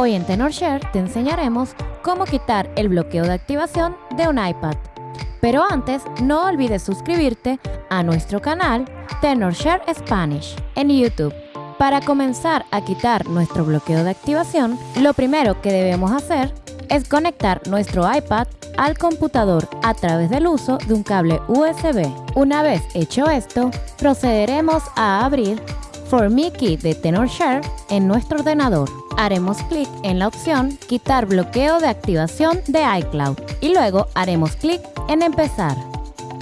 Hoy en TenorShare te enseñaremos cómo quitar el bloqueo de activación de un iPad. Pero antes, no olvides suscribirte a nuestro canal TenorShare Spanish en YouTube. Para comenzar a quitar nuestro bloqueo de activación, lo primero que debemos hacer es conectar nuestro iPad al computador a través del uso de un cable USB. Una vez hecho esto, procederemos a abrir For Key de TenorShare en nuestro ordenador haremos clic en la opción Quitar bloqueo de activación de iCloud y luego haremos clic en Empezar.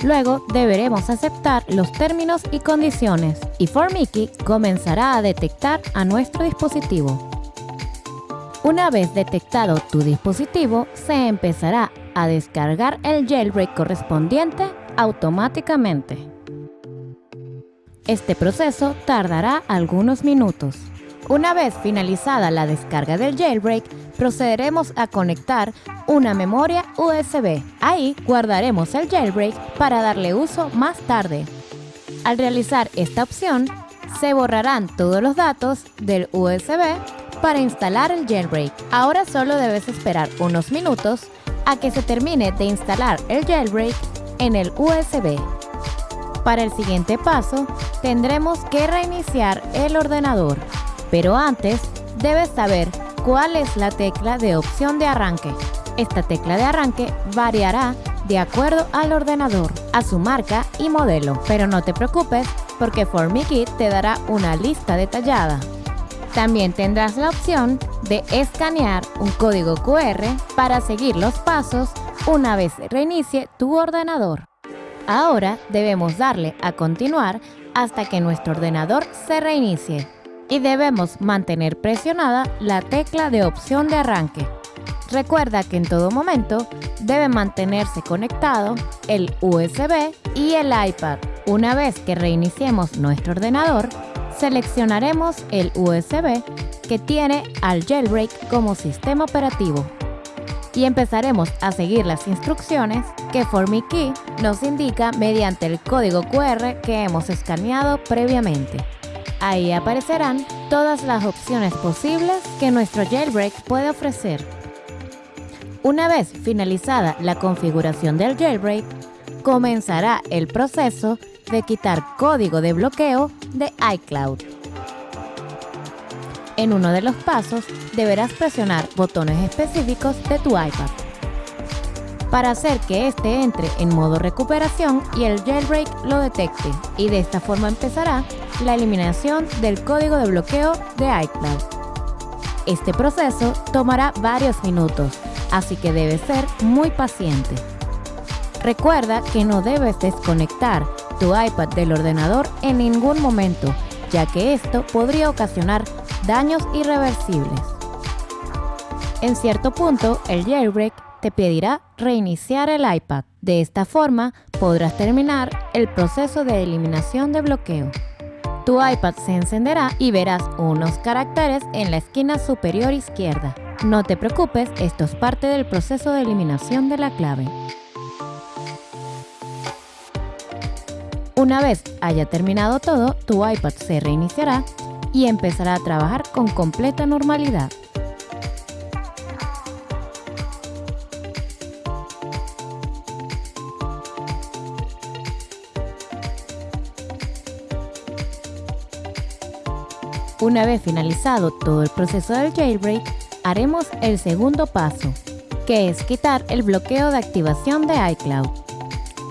Luego deberemos aceptar los términos y condiciones y ForMickey comenzará a detectar a nuestro dispositivo. Una vez detectado tu dispositivo, se empezará a descargar el jailbreak correspondiente automáticamente. Este proceso tardará algunos minutos. Una vez finalizada la descarga del jailbreak, procederemos a conectar una memoria USB. Ahí guardaremos el jailbreak para darle uso más tarde. Al realizar esta opción, se borrarán todos los datos del USB para instalar el jailbreak. Ahora solo debes esperar unos minutos a que se termine de instalar el jailbreak en el USB. Para el siguiente paso, tendremos que reiniciar el ordenador. Pero antes, debes saber cuál es la tecla de opción de arranque. Esta tecla de arranque variará de acuerdo al ordenador, a su marca y modelo. Pero no te preocupes porque FormiKit te dará una lista detallada. También tendrás la opción de escanear un código QR para seguir los pasos una vez reinicie tu ordenador. Ahora debemos darle a continuar hasta que nuestro ordenador se reinicie y debemos mantener presionada la tecla de opción de arranque. Recuerda que en todo momento debe mantenerse conectado el USB y el iPad. Una vez que reiniciemos nuestro ordenador, seleccionaremos el USB que tiene al jailbreak como sistema operativo y empezaremos a seguir las instrucciones que FormiKey nos indica mediante el código QR que hemos escaneado previamente. Ahí aparecerán todas las opciones posibles que nuestro jailbreak puede ofrecer. Una vez finalizada la configuración del jailbreak, comenzará el proceso de quitar código de bloqueo de iCloud. En uno de los pasos deberás presionar botones específicos de tu iPad para hacer que éste entre en modo recuperación y el jailbreak lo detecte y de esta forma empezará la eliminación del código de bloqueo de iCloud. Este proceso tomará varios minutos, así que debes ser muy paciente. Recuerda que no debes desconectar tu iPad del ordenador en ningún momento, ya que esto podría ocasionar daños irreversibles. En cierto punto, el jailbreak te pedirá reiniciar el iPad. De esta forma, podrás terminar el proceso de eliminación de bloqueo. Tu iPad se encenderá y verás unos caracteres en la esquina superior izquierda. No te preocupes, esto es parte del proceso de eliminación de la clave. Una vez haya terminado todo, tu iPad se reiniciará y empezará a trabajar con completa normalidad. Una vez finalizado todo el proceso del jailbreak, haremos el segundo paso, que es quitar el bloqueo de activación de iCloud.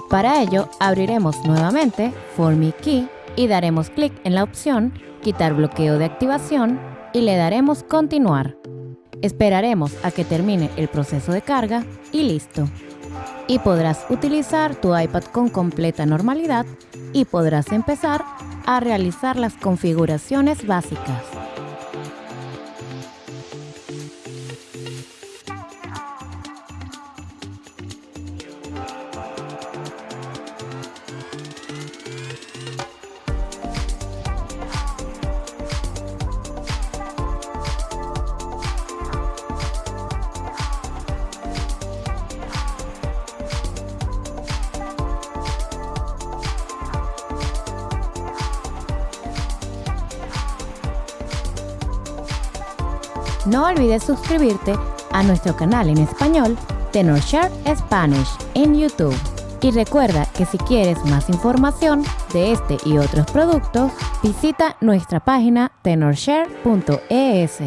Para ello, abriremos nuevamente FormiKey y daremos clic en la opción Quitar bloqueo de activación y le daremos Continuar. Esperaremos a que termine el proceso de carga y listo. Y podrás utilizar tu iPad con completa normalidad y podrás empezar a realizar las configuraciones básicas. No olvides suscribirte a nuestro canal en español TenorShare Spanish en YouTube. Y recuerda que si quieres más información de este y otros productos, visita nuestra página tenorshare.es.